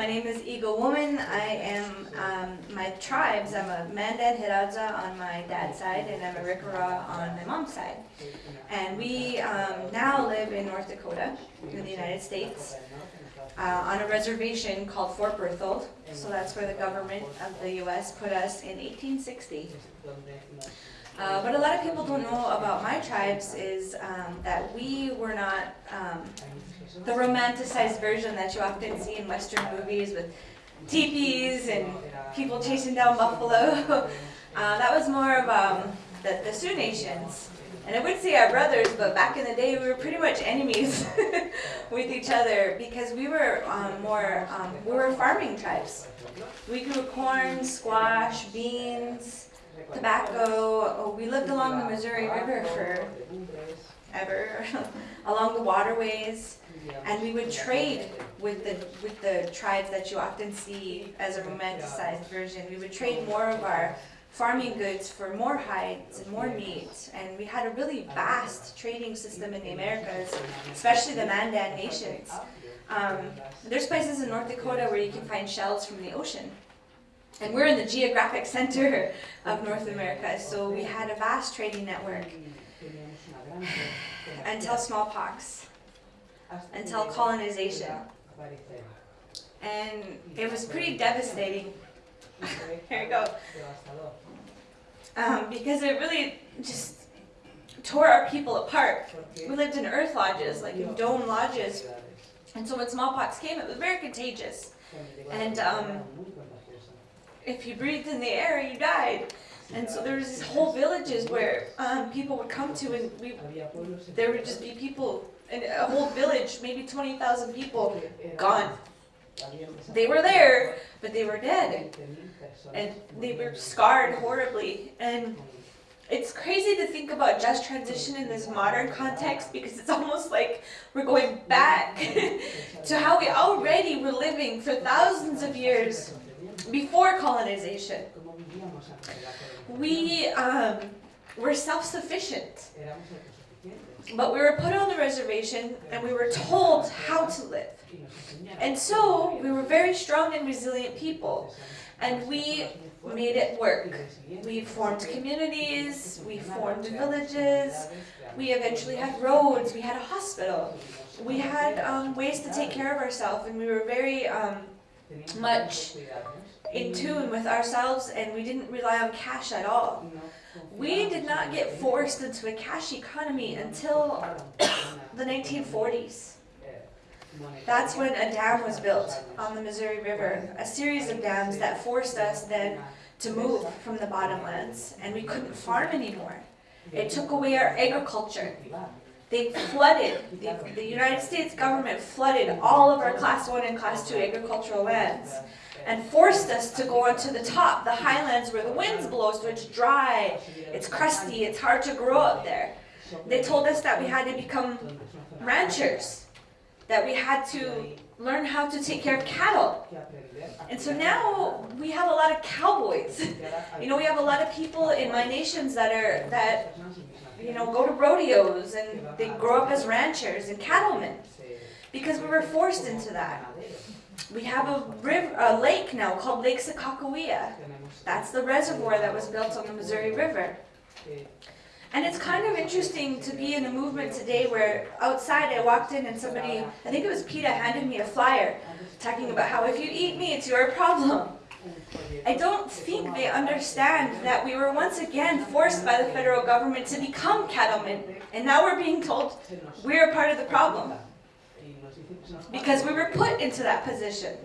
My name is Eagle Woman. I am, um, my tribes, I'm a Mandan Hidatsa on my dad's side and I'm Arikara on my mom's side. And we um, now live in North Dakota, in the United States, uh, on a reservation called Fort Berthold. So that's where the government of the US put us in 1860. Uh, what a lot of people don't know about my tribes is um, that we were not um, the romanticized version that you often see in Western movies with teepees and people chasing down buffalo. uh, that was more of um, the, the Sioux Nations. And I would say our brothers, but back in the day we were pretty much enemies with each other because we were um, more, um, we were farming tribes. We grew corn, squash, beans, tobacco. Oh, we lived along the Missouri River for ever, along the waterways, and we would trade with the with the tribes that you often see as a romanticized version. We would trade more of our farming goods for more hides and more meat, and we had a really vast trading system in the Americas, especially the Mandan nations. Um, there's places in North Dakota where you can find shells from the ocean. And we're in the geographic center of North America, so we had a vast trading network until smallpox, until colonization. And it was pretty devastating. Here we go. Um, because it really just tore our people apart. We lived in earth lodges, like in dome lodges. And so when smallpox came, it was very contagious. And um, if you breathed in the air, you died. And so there was these whole villages where um, people would come to, and we, there would just be people, and a whole village, maybe 20,000 people, gone. They were there, but they were dead. And they were scarred horribly. And it's crazy to think about just transition in this modern context because it's almost like we're going back to how we already were living for thousands of years before colonization. We um, were self-sufficient, but we were put on the reservation and we were told how to live. And so we were very strong and resilient people, and we made it work. We formed communities, we formed villages, we eventually had roads, we had a hospital. We had um, ways to take care of ourselves, and we were very um, much in tune with ourselves and we didn't rely on cash at all. We did not get forced into a cash economy until the 1940s. That's when a dam was built on the Missouri River, a series of dams that forced us then to move from the bottomlands and we couldn't farm anymore. It took away our agriculture. They flooded, the, the United States government flooded all of our class 1 and class 2 agricultural lands and forced us to go onto the top, the highlands where the winds blow, so it's dry, it's crusty, it's hard to grow up there. They told us that we had to become ranchers, that we had to learn how to take care of cattle. And so now we have a lot of cowboys. You know, we have a lot of people in my nations that are, that, you know, go to rodeos and they grow up as ranchers and cattlemen because we were forced into that. We have a, river, a lake now called Lake Sakakawea. That's the reservoir that was built on the Missouri River. And it's kind of interesting to be in a movement today where outside I walked in and somebody, I think it was PETA, handed me a flyer talking about how if you eat me, it's your problem. I don't think they understand that we were once again forced by the federal government to become cattlemen, and now we're being told we're part of the problem. Because we were put into that position,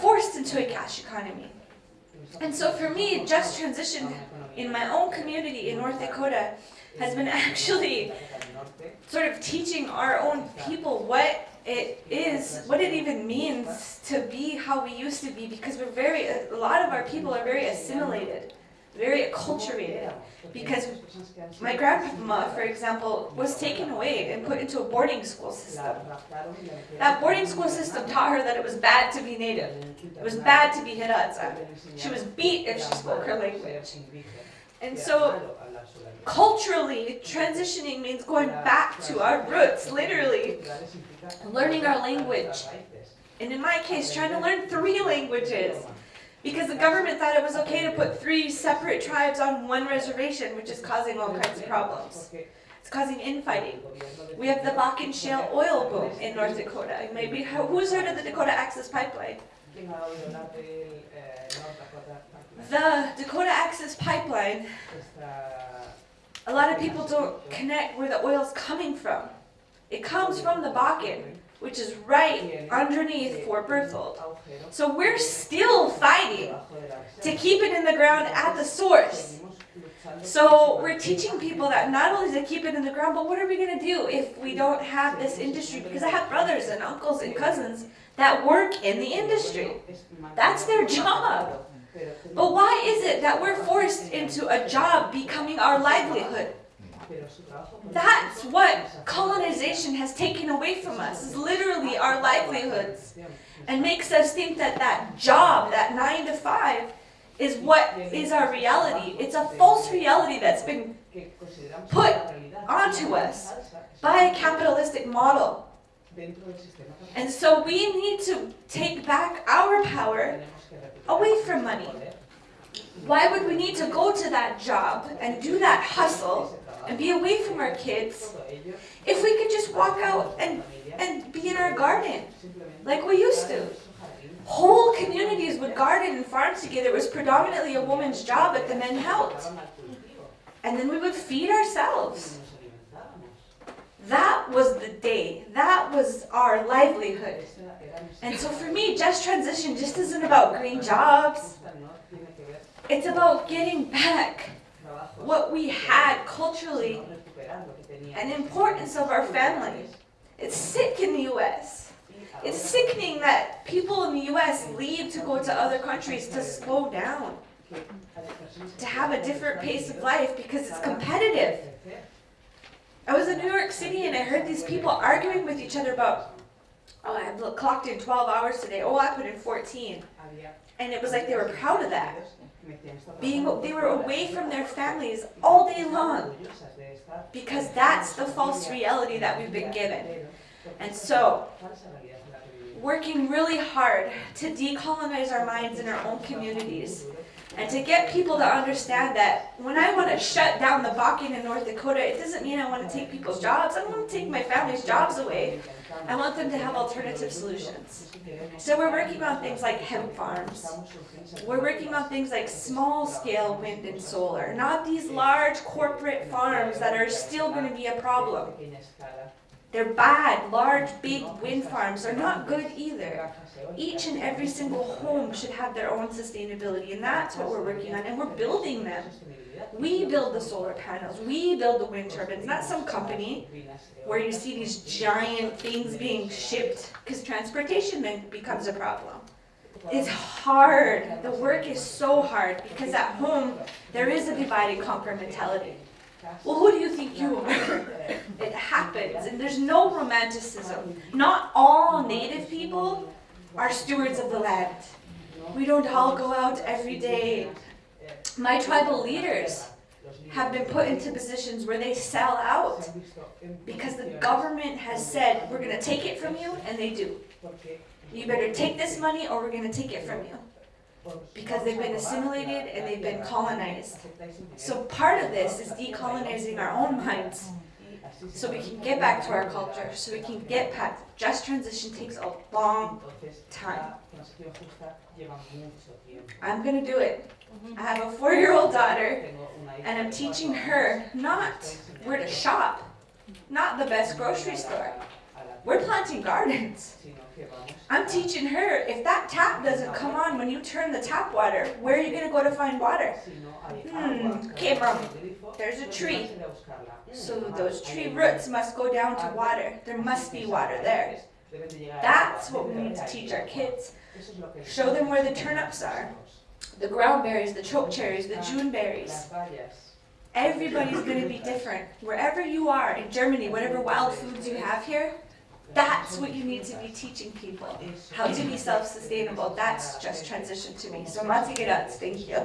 forced into a cash economy. And so for me, just transition in my own community in North Dakota has been actually sort of teaching our own people what it is, what it even means to be how we used to be because we're very, a lot of our people are very assimilated very acculturated because my grandma, for example, was taken away and put into a boarding school system. That boarding school system taught her that it was bad to be native. It was bad to be Hidatsa. She was beat if she spoke her language. And so culturally, transitioning means going back to our roots, literally, learning our language, and in my case, trying to learn three languages. Because the government thought it was okay to put three separate tribes on one reservation, which is causing all kinds of problems. It's causing infighting. We have the Bakken Shale oil boom in North Dakota. Maybe who's heard of the Dakota Access Pipeline? The Dakota Access Pipeline, a lot of people don't connect where the oil's coming from. It comes from the Bakken, which is right underneath Fort Berthold. So we're still fighting to keep it in the ground at the source. So we're teaching people that not only to keep it in the ground, but what are we going to do if we don't have this industry? Because I have brothers and uncles and cousins that work in the industry. That's their job. But why is it that we're forced into a job becoming our livelihood? That's what colonization has taken away from us, is literally our livelihoods. And makes us think that that job, that nine to five, is what is our reality. It's a false reality that's been put onto us by a capitalistic model. And so we need to take back our power away from money. Why would we need to go to that job and do that hustle and be away from our kids if we could just walk out and, and be in our garden like we used to? Whole communities would garden and farm together. It was predominantly a woman's job, but the men helped. And then we would feed ourselves. That was the day. That was our livelihood. And so for me, just transition just isn't about green jobs. It's about getting back what we had culturally and importance of our family. It's sick in the U.S. It's sickening that people in the U.S. leave to go to other countries to slow down, to have a different pace of life because it's competitive. I was in New York City and I heard these people arguing with each other about, oh, I clocked in 12 hours today. Oh, I put in 14. And it was like they were proud of that. Being, they were away from their families all day long because that's the false reality that we've been given. And so, working really hard to decolonize our minds in our own communities and to get people to understand that when I want to shut down the Bakken in North Dakota, it doesn't mean I want to take people's jobs. I don't want to take my family's jobs away. I want them to have alternative solutions. So we're working on things like hemp farms. We're working on things like small-scale wind and solar, not these large corporate farms that are still going to be a problem. They're bad, large, big wind farms are not good either. Each and every single home should have their own sustainability, and that's what we're working on, and we're building them. We build the solar panels, we build the wind turbines, not some company where you see these giant things being shipped, because transportation then becomes a problem. It's hard, the work is so hard, because at home, there is a divide and conquer mentality. Well, who do you think you are? It happens, and there's no romanticism. Not all native people are stewards of the land. We don't all go out every day. My tribal leaders have been put into positions where they sell out because the government has said, we're going to take it from you, and they do. You better take this money or we're going to take it from you because they've been assimilated and they've been colonized. So part of this is decolonizing our own minds so we can get back to our culture, so we can get back. Just transition takes a long time. I'm going to do it. I have a four-year-old daughter and I'm teaching her not where to shop, not the best grocery store. We're planting gardens. I'm teaching her, if that tap doesn't come on when you turn the tap water, where are you going to go to find water? Hmm, okay, mom, there's a tree. So those tree roots must go down to water. There must be water there. That's what we need to teach our kids. Show them where the turnips are, the ground berries, the choke cherries, the June berries. Everybody's going to be different. Wherever you are in Germany, whatever wild foods you have here, that's what you need to be teaching people, how to be self-sustainable. That's just transition to me. So Matigirat, thank you.